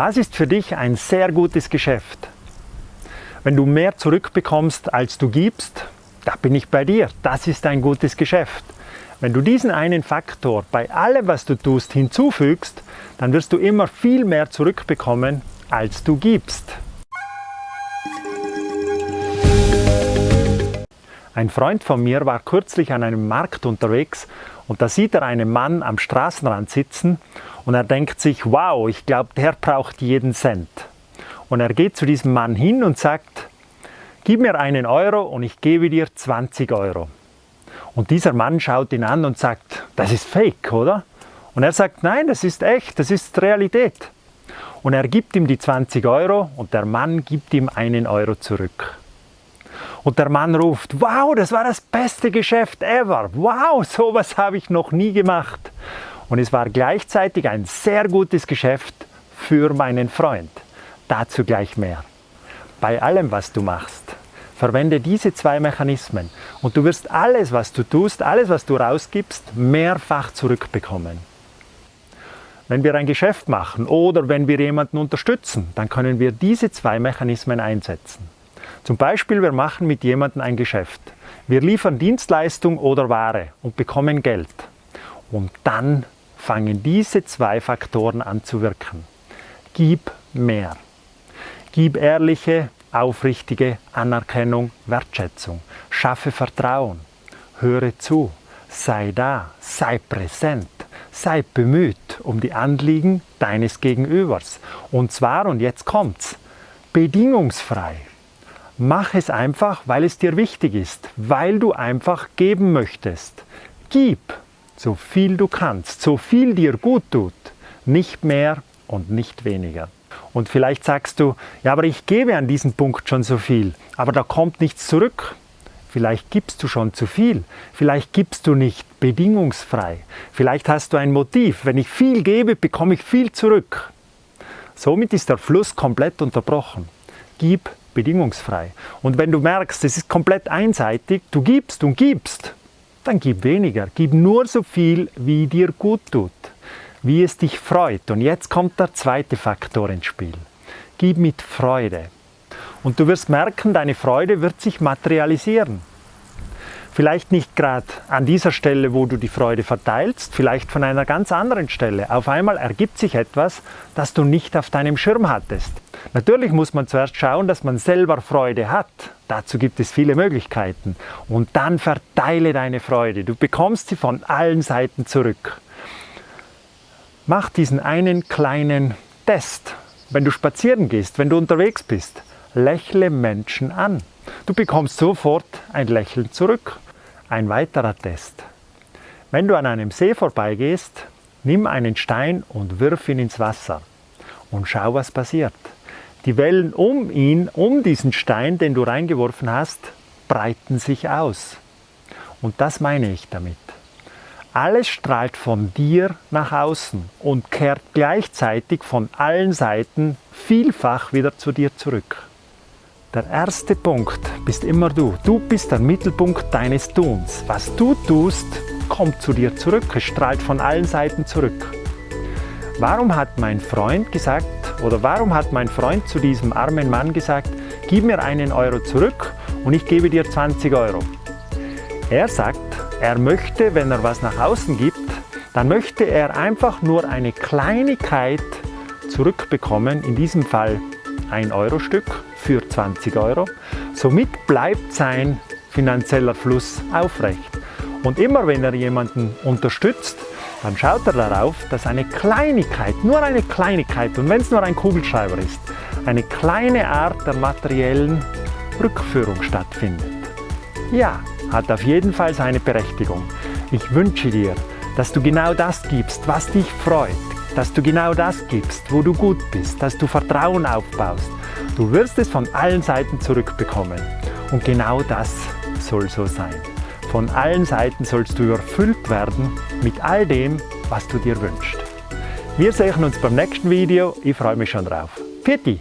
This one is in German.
Was ist für dich ein sehr gutes Geschäft? Wenn du mehr zurückbekommst, als du gibst, da bin ich bei dir. Das ist ein gutes Geschäft. Wenn du diesen einen Faktor bei allem, was du tust, hinzufügst, dann wirst du immer viel mehr zurückbekommen, als du gibst. Ein Freund von mir war kürzlich an einem Markt unterwegs und da sieht er einen Mann am Straßenrand sitzen und er denkt sich, wow, ich glaube, der braucht jeden Cent. Und er geht zu diesem Mann hin und sagt, gib mir einen Euro und ich gebe dir 20 Euro. Und dieser Mann schaut ihn an und sagt, das ist fake, oder? Und er sagt, nein, das ist echt, das ist Realität. Und er gibt ihm die 20 Euro und der Mann gibt ihm einen Euro zurück. Und der Mann ruft, wow, das war das beste Geschäft ever. Wow, sowas habe ich noch nie gemacht. Und es war gleichzeitig ein sehr gutes Geschäft für meinen Freund. Dazu gleich mehr. Bei allem, was du machst, verwende diese zwei Mechanismen und du wirst alles, was du tust, alles, was du rausgibst, mehrfach zurückbekommen. Wenn wir ein Geschäft machen oder wenn wir jemanden unterstützen, dann können wir diese zwei Mechanismen einsetzen. Zum Beispiel, wir machen mit jemandem ein Geschäft. Wir liefern Dienstleistung oder Ware und bekommen Geld. Und dann fangen diese zwei Faktoren an zu wirken. Gib mehr. Gib ehrliche, aufrichtige Anerkennung, Wertschätzung. Schaffe Vertrauen. Höre zu. Sei da. Sei präsent. Sei bemüht um die Anliegen deines Gegenübers. Und zwar, und jetzt kommt's, bedingungsfrei. Mach es einfach, weil es dir wichtig ist, weil du einfach geben möchtest. Gib so viel du kannst, so viel dir gut tut, nicht mehr und nicht weniger. Und vielleicht sagst du, ja, aber ich gebe an diesem Punkt schon so viel, aber da kommt nichts zurück. Vielleicht gibst du schon zu viel, vielleicht gibst du nicht bedingungsfrei, vielleicht hast du ein Motiv, wenn ich viel gebe, bekomme ich viel zurück. Somit ist der Fluss komplett unterbrochen. Gib bedingungsfrei. Und wenn du merkst, es ist komplett einseitig, du gibst und gibst, dann gib weniger. Gib nur so viel, wie dir gut tut, wie es dich freut. Und jetzt kommt der zweite Faktor ins Spiel. Gib mit Freude. Und du wirst merken, deine Freude wird sich materialisieren. Vielleicht nicht gerade an dieser Stelle, wo du die Freude verteilst, vielleicht von einer ganz anderen Stelle. Auf einmal ergibt sich etwas, das du nicht auf deinem Schirm hattest. Natürlich muss man zuerst schauen, dass man selber Freude hat. Dazu gibt es viele Möglichkeiten. Und dann verteile deine Freude. Du bekommst sie von allen Seiten zurück. Mach diesen einen kleinen Test. Wenn du spazieren gehst, wenn du unterwegs bist, lächle Menschen an. Du bekommst sofort ein Lächeln zurück. Ein weiterer Test. Wenn du an einem See vorbeigehst, nimm einen Stein und wirf ihn ins Wasser und schau, was passiert. Die Wellen um ihn, um diesen Stein, den du reingeworfen hast, breiten sich aus. Und das meine ich damit. Alles strahlt von dir nach außen und kehrt gleichzeitig von allen Seiten vielfach wieder zu dir zurück. Der erste Punkt bist immer du. Du bist der Mittelpunkt deines Tuns. Was du tust, kommt zu dir zurück. Es strahlt von allen Seiten zurück. Warum hat mein Freund gesagt, oder warum hat mein Freund zu diesem armen Mann gesagt, gib mir einen Euro zurück und ich gebe dir 20 Euro? Er sagt, er möchte, wenn er was nach außen gibt, dann möchte er einfach nur eine Kleinigkeit zurückbekommen, in diesem Fall ein Euro Stück für 20 Euro. Somit bleibt sein finanzieller Fluss aufrecht. Und immer wenn er jemanden unterstützt, dann schaut er darauf, dass eine Kleinigkeit, nur eine Kleinigkeit, und wenn es nur ein Kugelschreiber ist, eine kleine Art der materiellen Rückführung stattfindet. Ja, hat auf jeden Fall seine Berechtigung. Ich wünsche dir, dass du genau das gibst, was dich freut, dass du genau das gibst, wo du gut bist, dass du Vertrauen aufbaust. Du wirst es von allen Seiten zurückbekommen. Und genau das soll so sein. Von allen Seiten sollst du überfüllt werden mit all dem, was du dir wünschst. Wir sehen uns beim nächsten Video. Ich freue mich schon drauf. Pfiat